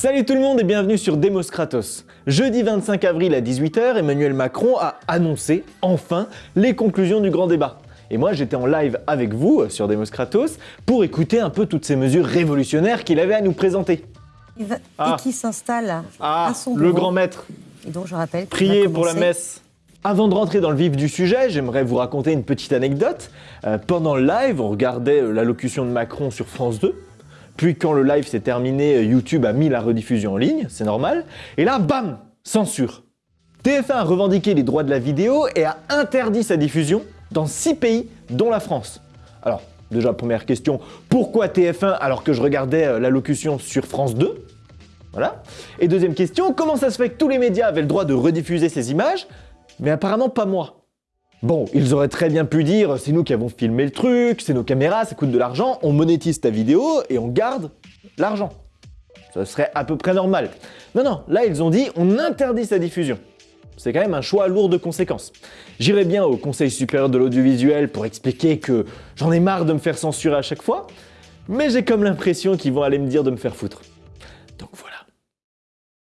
Salut tout le monde et bienvenue sur Demos Kratos. Jeudi 25 avril à 18h, Emmanuel Macron a annoncé, enfin, les conclusions du grand débat. Et moi j'étais en live avec vous sur Demos Kratos pour écouter un peu toutes ces mesures révolutionnaires qu'il avait à nous présenter. Et qui s'installe Ah, à son le grand maître, Et donc je rappelle. priez pour la messe. Avant de rentrer dans le vif du sujet, j'aimerais vous raconter une petite anecdote. Euh, pendant le live, on regardait euh, l'allocution de Macron sur France 2. Puis quand le live s'est terminé, euh, YouTube a mis la rediffusion en ligne, c'est normal. Et là, bam Censure TF1 a revendiqué les droits de la vidéo et a interdit sa diffusion dans 6 pays, dont la France. Alors, déjà, première question, pourquoi TF1 alors que je regardais euh, l'allocution sur France 2 voilà. Et deuxième question, comment ça se fait que tous les médias avaient le droit de rediffuser ces images, mais apparemment pas moi? Bon, ils auraient très bien pu dire, c'est nous qui avons filmé le truc, c'est nos caméras, ça coûte de l'argent, on monétise ta vidéo et on garde l'argent. Ça serait à peu près normal. Non, non, là ils ont dit, on interdit sa diffusion. C'est quand même un choix lourd de conséquences. J'irai bien au Conseil supérieur de l'audiovisuel pour expliquer que j'en ai marre de me faire censurer à chaque fois, mais j'ai comme l'impression qu'ils vont aller me dire de me faire foutre.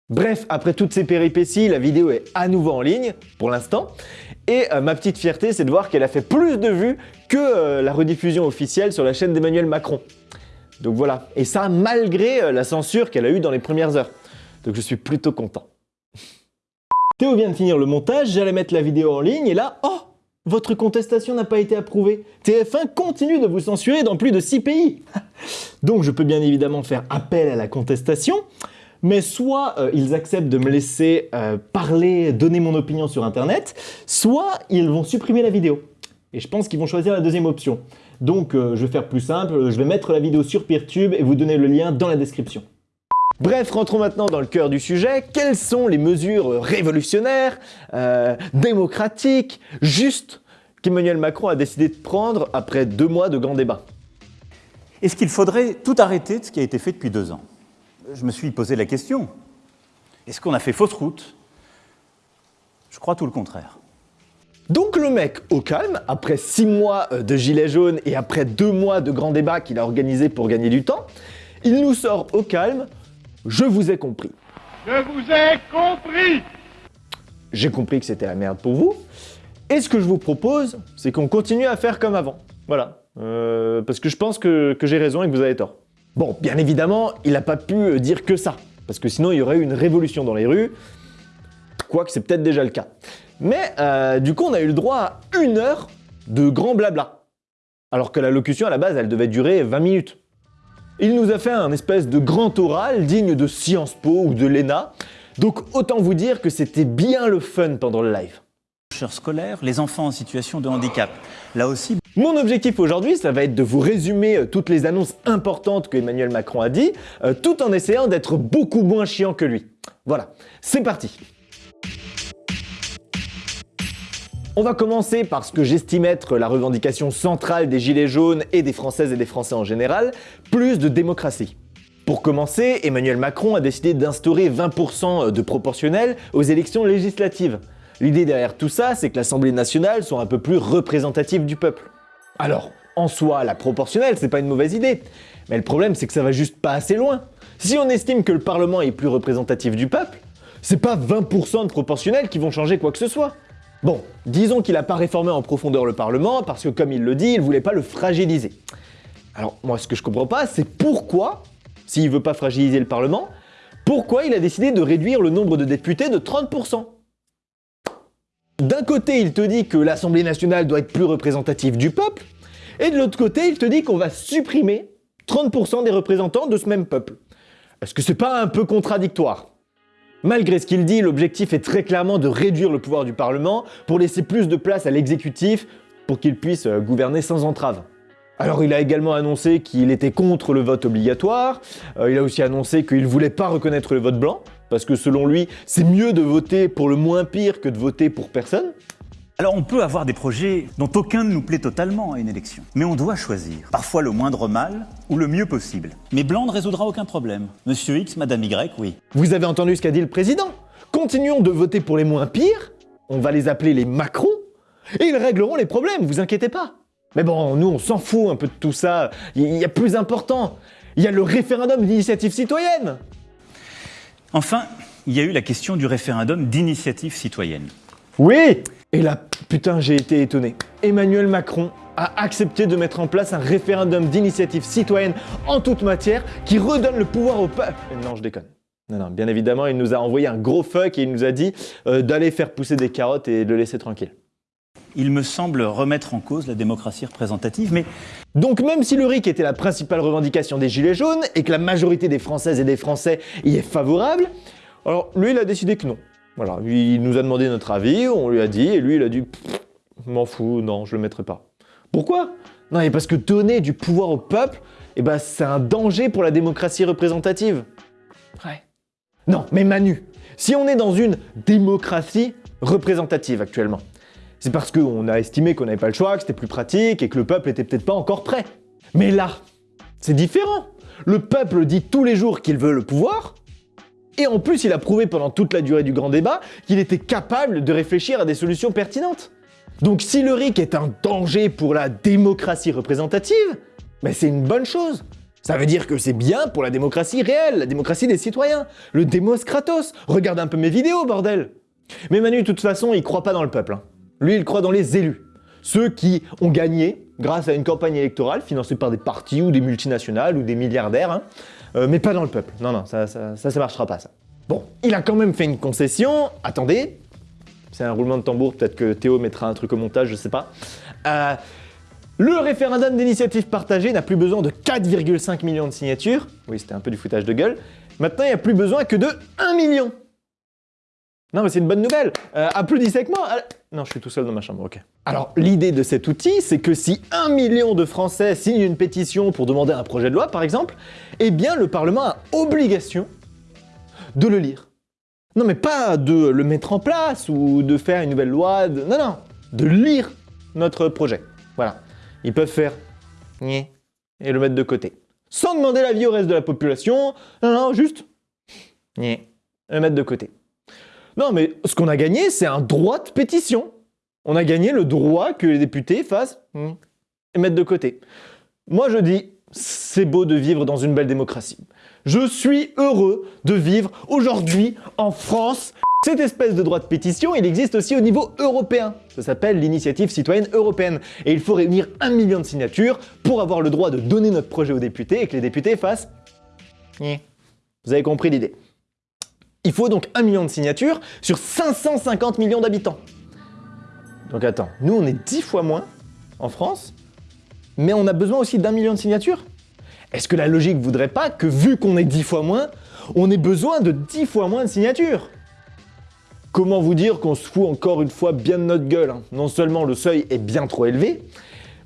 Bref, après toutes ces péripéties, la vidéo est à nouveau en ligne, pour l'instant, et euh, ma petite fierté, c'est de voir qu'elle a fait plus de vues que euh, la rediffusion officielle sur la chaîne d'Emmanuel Macron. Donc voilà, et ça malgré euh, la censure qu'elle a eue dans les premières heures. Donc je suis plutôt content. Théo vient de finir le montage, j'allais mettre la vidéo en ligne, et là, oh Votre contestation n'a pas été approuvée. TF1 continue de vous censurer dans plus de 6 pays. Donc je peux bien évidemment faire appel à la contestation, mais soit euh, ils acceptent de me laisser euh, parler, donner mon opinion sur Internet, soit ils vont supprimer la vidéo. Et je pense qu'ils vont choisir la deuxième option. Donc euh, je vais faire plus simple, je vais mettre la vidéo sur Peertube et vous donner le lien dans la description. Bref, rentrons maintenant dans le cœur du sujet. Quelles sont les mesures révolutionnaires, euh, démocratiques, justes qu'Emmanuel Macron a décidé de prendre après deux mois de grands débats? Est-ce qu'il faudrait tout arrêter de ce qui a été fait depuis deux ans? Je me suis posé la question. Est-ce qu'on a fait fausse route? Je crois tout le contraire. Donc le mec, au calme, après 6 mois euh, de gilets jaunes et après 2 mois de grands débats qu'il a organisés pour gagner du temps, il nous sort au calme « Je vous ai compris Je vous ai compris ». J'ai compris que c'était la merde pour vous. Et ce que je vous propose, c'est qu'on continue à faire comme avant. Voilà. Euh, parce que je pense que, que j'ai raison et que vous avez tort. Bon, bien évidemment, il n'a pas pu euh, dire que ça. Parce que sinon, il y aurait eu une révolution dans les rues. Quoique c'est peut-être déjà le cas. Mais euh, du coup, on a eu le droit à une heure de grand blabla. Alors que la locution, à la base, elle devait durer 20 minutes. Il nous a fait un espèce de grand oral digne de Sciences Po ou de l'ENA. Donc autant vous dire que c'était bien le fun pendant le live. Scolaires, les enfants en situation de handicap. Là aussi, Mon objectif aujourd'hui, ça va être de vous résumer euh, toutes les annonces importantes que Emmanuel Macron a dit, euh, tout en essayant d'être beaucoup moins chiant que lui. Voilà, c'est parti On va commencer par ce que j'estime être la revendication centrale des Gilets jaunes et des Françaises et des Français en général, plus de démocratie. Pour commencer, Emmanuel Macron a décidé d'instaurer 20% de proportionnel aux élections législatives. L'idée derrière tout ça, c'est que l'Assemblée nationale soit un peu plus représentative du peuple. Alors, en soi, la proportionnelle, c'est pas une mauvaise idée. Mais le problème, c'est que ça va juste pas assez loin. Si on estime que le Parlement est plus représentatif du peuple, c'est pas 20% de proportionnel qui vont changer quoi que ce soit. Bon, disons qu'il a pas réformé en profondeur le Parlement parce que, comme il le dit, il voulait pas le fragiliser. Alors, moi, ce que je comprends pas, c'est pourquoi, s'il veut pas fragiliser le Parlement, pourquoi il a décidé de réduire le nombre de députés de 30%. D'un côté, il te dit que l'Assemblée nationale doit être plus représentative du peuple, et de l'autre côté, il te dit qu'on va supprimer 30% des représentants de ce même peuple. Est-ce que c'est pas un peu contradictoire? Malgré ce qu'il dit, l'objectif est très clairement de réduire le pouvoir du Parlement pour laisser plus de place à l'exécutif pour qu'il puisse euh, gouverner sans entrave. Alors il a également annoncé qu'il était contre le vote obligatoire, Euh, il a aussi annoncé qu'il voulait pas reconnaître le vote blanc, parce que selon lui, c'est mieux de voter pour le moins pire que de voter pour personne. alors on peut avoir des projets dont aucun ne nous plaît totalement à une élection. Mais on doit choisir. Parfois le moindre mal ou le mieux possible. Mais blanc ne résoudra aucun problème. Monsieur X, Madame Y, oui. Vous avez entendu ce qu'a dit le président Continuons de voter pour les moins pires, on va les appeler les Macron, et ils régleront les problèmes, vous inquiétez pas. Mais bon, nous on s'en fout un peu de tout ça, il y a plus important, il y a le référendum d'initiative citoyenne Enfin, il y a eu la question du référendum d'initiative citoyenne. Oui Et là, putain, j'ai été étonné. Emmanuel Macron a accepté de mettre en place un référendum d'initiative citoyenne en toute matière qui redonne le pouvoir au peuple. Non, je déconne. Non, non, bien évidemment, il nous a envoyé un gros fuck et il nous a dit euh, d'aller faire pousser des carottes et de le laisser tranquille. Il me semble remettre en cause la démocratie représentative, mais Donc même si le RIC était la principale revendication des Gilets jaunes et que la majorité des Françaises et des Français y est favorable, alors lui il a décidé que non. Voilà, il nous a demandé notre avis, on lui a dit, et lui il a dit m'en fous, non, je le mettrai pas. Pourquoi? Non, mais parce que donner du pouvoir au peuple, eh ben, c'est un danger pour la démocratie représentative. Ouais. Non, mais Manu, si on est dans une démocratie représentative actuellement, c'est parce qu'on a estimé qu'on n'avait pas le choix, que c'était plus pratique et que le peuple était peut-être pas encore prêt. Mais là, c'est différent. Le peuple dit tous les jours qu'il veut le pouvoir, et en plus il a prouvé pendant toute la durée du grand débat qu'il était capable de réfléchir à des solutions pertinentes. Donc si le RIC est un danger pour la démocratie représentative, ben c'est une bonne chose. Ça veut dire que c'est bien pour la démocratie réelle, la démocratie des citoyens, le démos kratos. Regarde un peu mes vidéos, bordel Mais Manu, de toute façon, il croit pas dans le peuple. hein. Lui, il croit dans les élus. Ceux qui ont gagné grâce à une campagne électorale financée par des partis ou des multinationales ou des milliardaires, hein. Euh, mais pas dans le peuple. Non, non, ça, ça, ça, ça marchera pas, ça. Bon, il a quand même fait une concession. Attendez, c'est un roulement de tambour, peut-être que Théo mettra un truc au montage, je sais pas. Euh, le référendum d'initiative partagée n'a plus besoin de 4,5 millions de signatures. Oui, c'était un peu du foutage de gueule. Maintenant, il n'y a plus besoin que de 1 million. Non, mais c'est une bonne nouvelle. Euh, applaudissez avec moi. Ah, Non, je suis tout seul dans ma chambre, ok. Alors, l'idée de cet outil, c'est que si 1 million de Français signent une pétition pour demander un projet de loi, par exemple, eh bien, le Parlement a obligation de le lire. Non, mais pas de le mettre en place ou de faire une nouvelle loi. Non, non, de lire notre projet. Voilà. Ils peuvent faire et le mettre de côté. Sans demander l'avis au reste de la population. Non, non, juste le mettre de côté. Non, mais ce qu'on a gagné, c'est un droit de pétition. On a gagné le droit que les députés fassent Nyeh et mettre de côté. Moi, je dis, c'est beau de vivre dans une belle démocratie. Je suis heureux de vivre aujourd'hui en France. Cette espèce de droit de pétition, il existe aussi au niveau européen. Ça s'appelle l'initiative citoyenne européenne. Et il faut réunir un million de signatures pour avoir le droit de donner notre projet aux députés et que les députés fassent... Vous avez compris l'idée. Il faut donc un million de signatures sur 550 millions d'habitants. Donc attends, nous on est 10 fois moins en France, mais on a besoin aussi d'un million de signatures. Est-ce que la logique voudrait pas que vu qu'on est 10 fois moins, on ait besoin de 10 fois moins de signatures? Comment vous dire qu'on se fout encore une fois bien de notre gueule hein? Non seulement le seuil est bien trop élevé,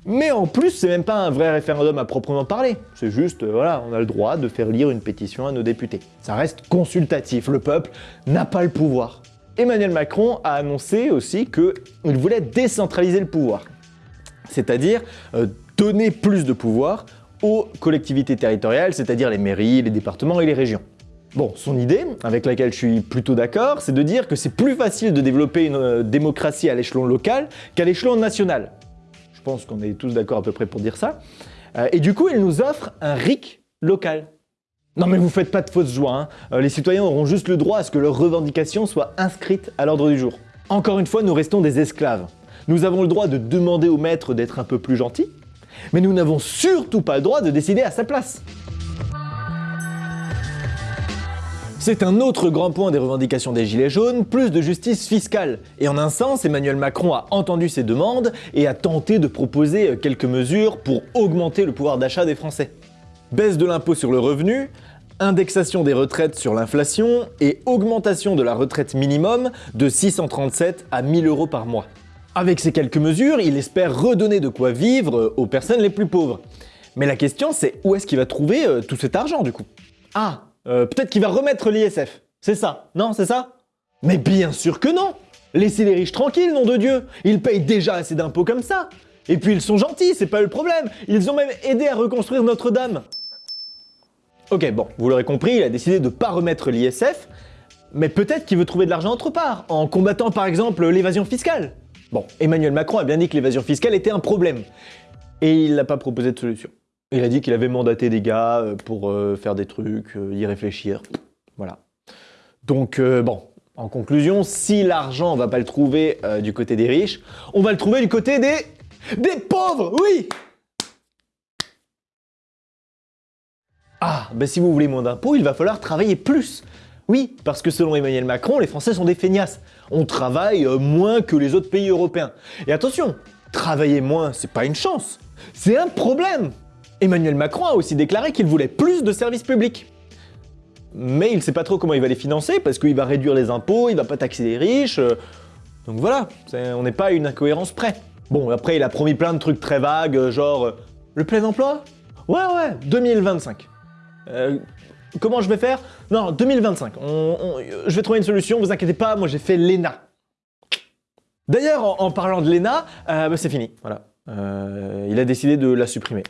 mais en plus c'est même pas un vrai référendum à proprement parler. C'est juste, euh, voilà, on a le droit de faire lire une pétition à nos députés. Ça reste consultatif, le peuple n'a pas le pouvoir. Emmanuel Macron a annoncé aussi qu'il voulait décentraliser le pouvoir. C'est-à-dire euh, donner plus de pouvoir aux collectivités territoriales, c'est-à-dire les mairies, les départements et les régions. Bon, son idée, avec laquelle je suis plutôt d'accord, c'est de dire que c'est plus facile de développer une euh, démocratie à l'échelon local qu'à l'échelon national. Je pense qu'on est tous d'accord à peu près pour dire ça. Euh, et du coup, il nous offre un RIC local. Non mais vous faites pas de fausse joie, hein. Euh, les citoyens auront juste le droit à ce que leurs revendications soient inscrites à l'ordre du jour. Encore une fois, nous restons des esclaves. Nous avons le droit de demander au maître d'être un peu plus gentil, mais nous n'avons surtout pas le droit de décider à sa place. C'est un autre grand point des revendications des Gilets jaunes, plus de justice fiscale. Et en un sens, Emmanuel Macron a entendu ces demandes et a tenté de proposer quelques mesures pour augmenter le pouvoir d'achat des Français. Baisse de l'impôt sur le revenu, indexation des retraites sur l'inflation et augmentation de la retraite minimum de 637 à 1000 euros par mois. Avec ces quelques mesures, il espère redonner de quoi vivre aux personnes les plus pauvres. Mais la question c'est où est-ce qu'il va trouver euh, tout cet argent du coup? Ah, euh, peut-être qu'il va remettre l'ISF. C'est ça. Non, c'est ça Mais bien sûr que non. Laissez les riches tranquilles, nom de Dieu. Ils payent déjà assez d'impôts comme ça. Et puis ils sont gentils, c'est pas le problème. Ils ont même aidé à reconstruire Notre-Dame. Ok, bon, vous l'aurez compris, il a décidé de pas remettre l'ISF, mais peut-être qu'il veut trouver de l'argent autre part, en combattant par exemple l'évasion fiscale. Bon, Emmanuel Macron a bien dit que l'évasion fiscale était un problème, et il n'a pas proposé de solution. Il a dit qu'il avait mandaté des gars euh, pour euh, faire des trucs, euh, y réfléchir, voilà. Donc bon, en conclusion, si l'argent, on va pas le trouver du côté des riches, on va le trouver du côté des... des pauvres, oui Ah, ben si vous voulez moins d'impôts, il va falloir travailler plus. Oui, parce que selon Emmanuel Macron, les Français sont des feignasses. On travaille moins que les autres pays européens. Et attention, travailler moins, c'est pas une chance, c'est un problème. Emmanuel Macron a aussi déclaré qu'il voulait plus de services publics mais il ne sait pas trop comment il va les financer parce qu'il va réduire les impôts, il va pas taxer les riches. Euh. donc voilà, on n'est pas à une incohérence près. Bon, après, il a promis plein de trucs très vagues, euh, genre euh, le plein emploi? Ouais, ouais, 2025. comment je vais faire? Non, 2025. je vais trouver une solution, vous inquiétez pas, moi j'ai fait l'ENA. D'ailleurs, en, parlant de l'ENA, bah, c'est fini, voilà. il a décidé de la supprimer.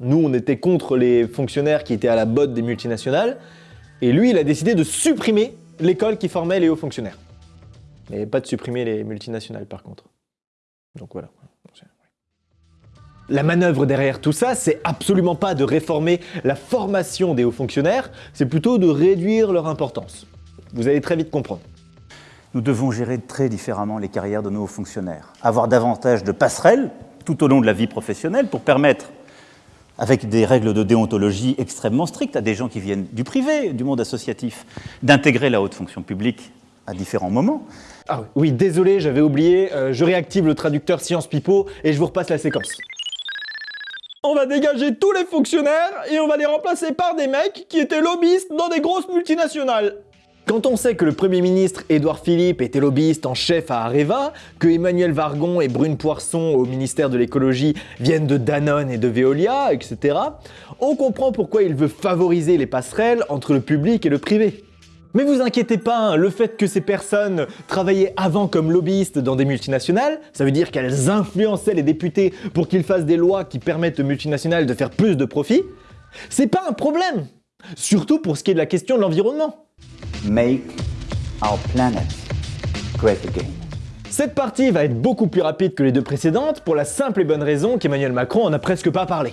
Nous, on était contre les fonctionnaires qui étaient à la botte des multinationales. Et lui, il a décidé de supprimer l'école qui formait les hauts fonctionnaires. Mais pas de supprimer les multinationales, par contre. Donc voilà. La manœuvre derrière tout ça, c'est absolument pas de réformer la formation des hauts fonctionnaires, c'est plutôt de réduire leur importance. Vous allez très vite comprendre. Nous devons gérer très différemment les carrières de nos hauts fonctionnaires, avoir davantage de passerelles tout au long de la vie professionnelle pour permettre avec des règles de déontologie extrêmement strictes à des gens qui viennent du privé, du monde associatif, d'intégrer la haute fonction publique à différents moments. Ah oui, désolé, j'avais oublié, euh, je réactive le traducteur Science Pipo et je vous repasse la séquence. On va dégager tous les fonctionnaires et on va les remplacer par des mecs qui étaient lobbyistes dans des grosses multinationales. Quand on sait que le Premier ministre Édouard Philippe était lobbyiste en chef à Areva, que Emmanuel Vargon et Brune Poisson au ministère de l'écologie viennent de Danone et de Veolia, etc., on comprend pourquoi il veut favoriser les passerelles entre le public et le privé. Mais vous inquiétez pas, hein, le fait que ces personnes travaillaient avant comme lobbyistes dans des multinationales, ça veut dire qu'elles influençaient les députés pour qu'ils fassent des lois qui permettent aux multinationales de faire plus de profit, c'est pas un problème Surtout pour ce qui est de la question de l'environnement. Make our planet great again. Cette partie va être beaucoup plus rapide que les deux précédentes pour la simple et bonne raison qu'Emmanuel Macron en a presque pas parlé.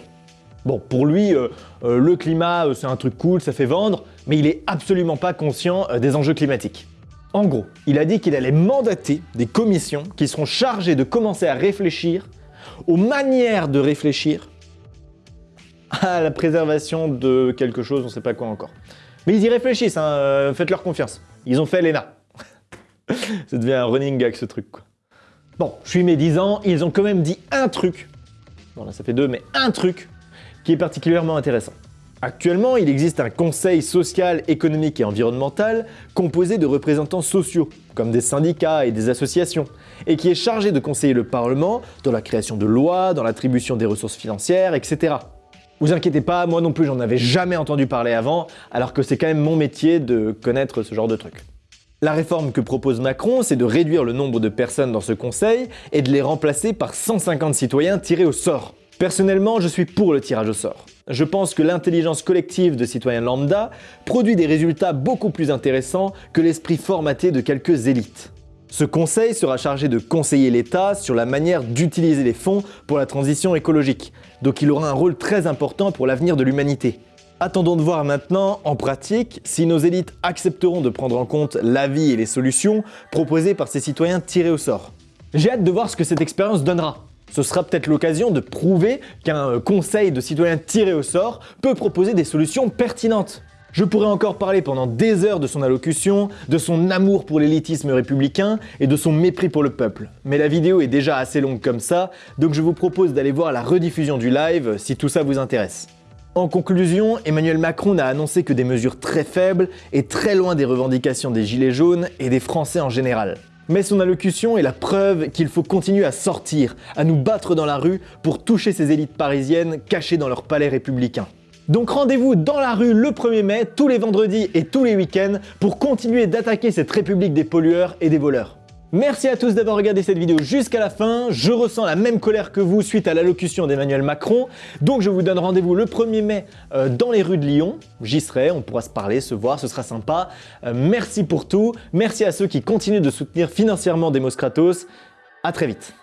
Bon, pour lui, euh, euh, le climat, euh, c'est un truc cool, ça fait vendre, mais il est absolument pas conscient des enjeux climatiques. En gros, il a dit qu'il allait mandater des commissions qui seront chargées de commencer à réfléchir aux manières de réfléchir à la préservation de quelque chose, on ne sait pas quoi encore. Mais ils y réfléchissent, hein, euh, faites-leur confiance. Ils ont fait l'ENA. Ça devient un running gag ce truc. Quoi. Bon, je suis médisant, ils ont quand même dit un truc, bon là ça fait deux, mais un truc qui est particulièrement intéressant. Actuellement, il existe un conseil social, économique et environnemental composé de représentants sociaux, comme des syndicats et des associations, et qui est chargé de conseiller le Parlement dans la création de lois, dans l'attribution des ressources financières, etc. Vous inquiétez pas, moi non plus j'en avais jamais entendu parler avant, alors que c'est quand même mon métier de connaître ce genre de trucs. La réforme que propose Macron, c'est de réduire le nombre de personnes dans ce conseil et de les remplacer par 150 citoyens tirés au sort. Personnellement, je suis pour le tirage au sort. Je pense que l'intelligence collective de citoyens lambda produit des résultats beaucoup plus intéressants que l'esprit formaté de quelques élites. Ce conseil sera chargé de conseiller l'État sur la manière d'utiliser les fonds pour la transition écologique, donc il aura un rôle très important pour l'avenir de l'humanité. Attendons de voir maintenant, en pratique, si nos élites accepteront de prendre en compte l'avis et les solutions proposées par ces citoyens tirés au sort. J'ai hâte de voir ce que cette expérience donnera. Ce sera peut-être l'occasion de prouver qu'un conseil de citoyens tirés au sort peut proposer des solutions pertinentes. Je pourrais encore parler pendant des heures de son allocution, de son amour pour l'élitisme républicain et de son mépris pour le peuple. Mais la vidéo est déjà assez longue comme ça, donc je vous propose d'aller voir la rediffusion du live si tout ça vous intéresse. En conclusion, Emmanuel Macron n'a annoncé que des mesures très faibles et très loin des revendications des Gilets jaunes et des Français en général. Mais son allocution est la preuve qu'il faut continuer à sortir, à nous battre dans la rue pour toucher ces élites parisiennes cachées dans leur palais républicain. Donc rendez-vous dans la rue le 1er mai, tous les vendredis et tous les week-ends, pour continuer d'attaquer cette république des pollueurs et des voleurs. Merci à tous d'avoir regardé cette vidéo jusqu'à la fin, je ressens la même colère que vous suite à l'allocution d'Emmanuel Macron, donc je vous donne rendez-vous le 1er mai euh, dans les rues de Lyon, j'y serai, on pourra se parler, se voir, ce sera sympa. Euh, merci pour tout, merci à ceux qui continuent de soutenir financièrement Demos Kratos, à très vite.